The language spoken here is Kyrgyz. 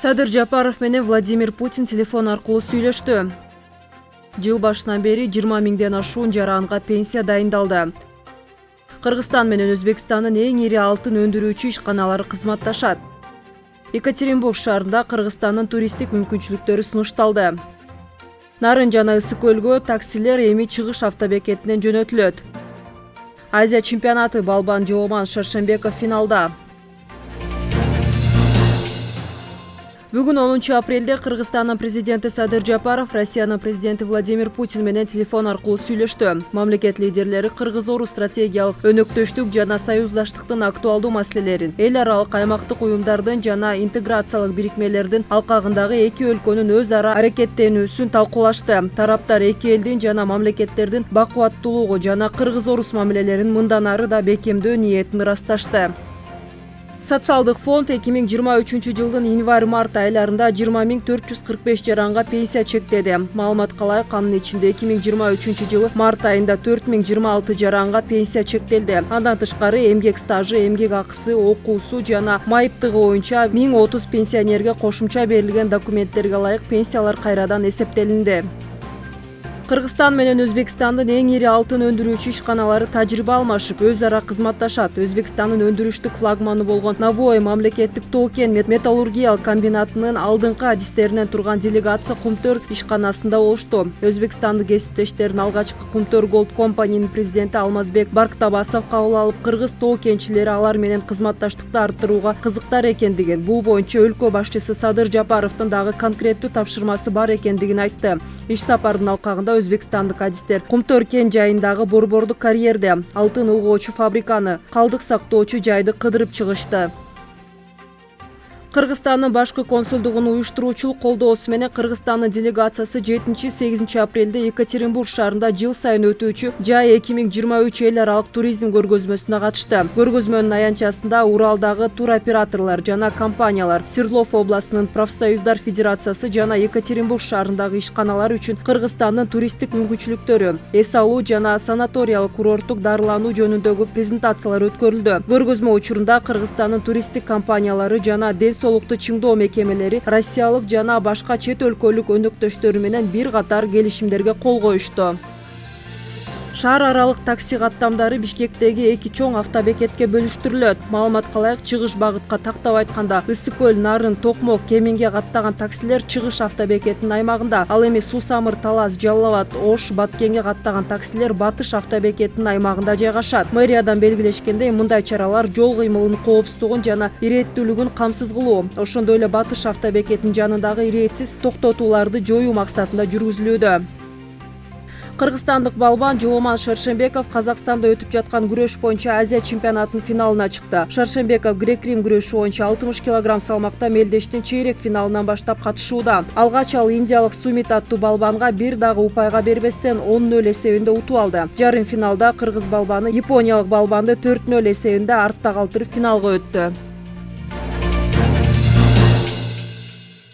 садыр жапаров менен владимир путин телефон аркылуу сүйлөштү. Жыл башынан бери жыйырма миңден ашуун жаранга пенсия дайындалды. Кыргызстан менен өзбекстандын эң ири алтын өндүрүүчү ишканалары кызматташат. Екатеринбург шаарында кыргызстандын туристтик мүмкүнчүлүктөрү сунушталды. Нарын жана ысык көлгө таксилер эми чыгыш автобекетинен жөнөтүлөт. Азия чемпионаты балбан жооман шаршембеков финалда бүгүн онунчу апрелде кыргызстандын президенти садыр жапаров россиянын президенти владимир путин менен телефон аркылуу сүйлөштү. Мамлекет лидерлери кыргыз орус стратегиялык өнөктөштүк жана союздаштыктын актуалдуу маселелерин эл аралык аймактык уюмдардын жана интеграциялык бирикмелердин алкагындагы эки өлкөнүн өз ара аракеттенүүсүн талкуулашты. Тараптар эки элдин жана мамлекеттердин бакубаттуулугу жана кыргыз орус мамилелерин мындан ары да бекемдөө ниетин ырасташты социалдык фонд эки миң жыйырма үчүнчү жылдын январь март айларында жыйырма миң төрт жүз кырк беш жаранга пенсия чектеди. Маалыматка ылайык анын ичинде эки миң жыйырма үчүнчү жылы март айында төрт миң жыйырма алты жаранга пенсия чектелди. Андан тышкары эмгек стажы эмгек акысы окуусу жана майыптыгы боюнча миң отуз пенсионерге кошумча берилген документтерге ылайык пенсиялар кайрадан эсептелинди кыргызстан менен өзбекстандын эң ири алтын өндүрүүчү ишканалары тажрыйба алмашып өз ара кызматташат. Өзбекстандын өндүрүштүк флагманы болгон новое мамлекеттик тоо кен металлургиялык комбинатынын алдыңкы адистеринен турган делегация кумтөр ишканасында болушту өзбекстандык кесиптештерин алгачкы кумтөр голд компанинин президенти алмазбек барктабасов кабыл алып кыргыз тоо кенчилери алар менен кызматташтыкты арттырууга кызыктар экендигин бул боюнча өлкө башчысы садыр жапаровдун дагы конкреттүү тапшырмасы бар экендигин айтты. Иш сапардын алкагында өзбекстандык адистер. Кумтөр кен жайындагы борбордук карьерде алтын ылгоочу фабриканы калдык сактоочу жайды кыдырып чыгышты кыргызстандын башкы консулдугунун уюштуруучулук колдоосу менен кыргызстандын делегациясы жетинчи сегизинчи апрелде екатеринбург шаарында жыл сайын өтүүчү жай эки миң жыйырма үч эл аралык туризм көргөзмөсүнө катышты. Көргөзмөнүн аянтчасында уралдагы туроператорлор жана компаниялар свердлов областынын профсоюздар федерациясы жана екатеринбург шаарындагы ишканалар үчүн кыргызстандын туристтик мүмкүнчүлүктөрү эс алуу жана санаториялык курорттук дарылануу жөнүндөгү презентациялар өткөрүлдү. Көргөзмө учурунда кыргызстандын туристтик компаниялары жана ден соолукту чыңдоо мекемелери россиялык жана башка чет өлкөлүк өнөктөштөрү менен бир катар келишимдерге кол коюшту. Шаар аралык такси каттамдары бишкектеги эки чоң автобекетке бөлүштүрүлөт. Маалыматка ылайык чыгыш багытка тактап айтканда ысык көл нарын токмок кеминге каттаган таксилер чыгыш автобекетинин аймагында. Ал эми суу самыр талас жалал абад ош баткенге каттаган таксилер батыш автобекетинин аймагында жайгашат. Мэриядан белгилешкендей мындай чаралар жол кыймылынын коопсуздугун жана ирээттүүлүгүн камсыз кылуу. Ошондой эле батыш автобекетинин жанындагы ирээтсиз токтотууларды жоюу максатында жүргүзүлүүдө кыргызстандык балбан жооман шаршембеков казакстанда өтүп жаткан күрөш боюнча азия чемпионатынын финалына чыкты. Шаршембеков грек рим күрөшү боюнча алтымыш килограмм салмакта мелдештин чейрек финалынан баштап катышууда. Алгач ал индиялык сумит аттуу балбанга бир дагы упайга бербестен он нөл эсебинде утуп алды. Жарым финалда кыргыз балбаны япониялык балбанды төрт нөл эсебинде артта калтырып финалга өттү